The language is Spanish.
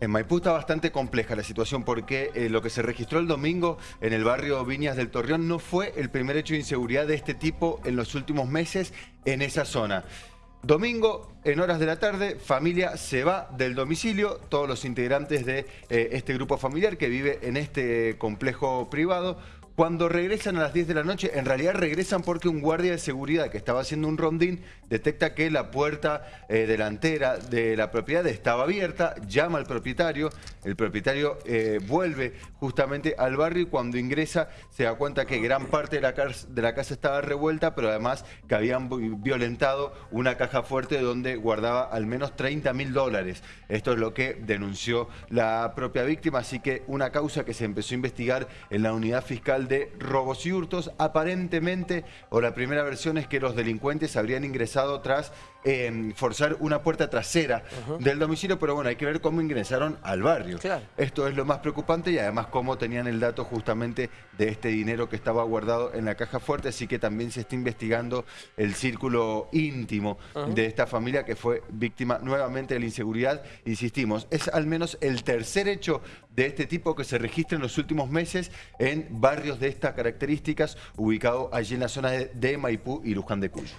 En Maipú está bastante compleja la situación porque eh, lo que se registró el domingo en el barrio Viñas del Torreón no fue el primer hecho de inseguridad de este tipo en los últimos meses en esa zona. Domingo, en horas de la tarde, familia se va del domicilio, todos los integrantes de eh, este grupo familiar que vive en este complejo privado, cuando regresan a las 10 de la noche, en realidad regresan porque un guardia de seguridad que estaba haciendo un rondín detecta que la puerta eh, delantera de la propiedad estaba abierta, llama al propietario, el propietario eh, vuelve justamente al barrio y cuando ingresa se da cuenta que gran parte de la, de la casa estaba revuelta, pero además que habían violentado una caja fuerte donde guardaba al menos 30 mil dólares. Esto es lo que denunció la propia víctima, así que una causa que se empezó a investigar en la unidad fiscal de robos y hurtos. Aparentemente, o la primera versión es que los delincuentes habrían ingresado tras eh, forzar una puerta trasera del domicilio, pero bueno, hay que ver cómo ingresaron al barrio. Esto es lo más preocupante y además cómo tenían el dato justamente de este dinero que estaba guardado en la caja fuerte, así que también se está investigando el círculo íntimo de esta familia que fue víctima nuevamente de la inseguridad. Insistimos, es al menos el tercer hecho de este tipo que se registra en los últimos meses en barrios de estas características, ubicado allí en la zona de, Maipú y Luján de Cuyo.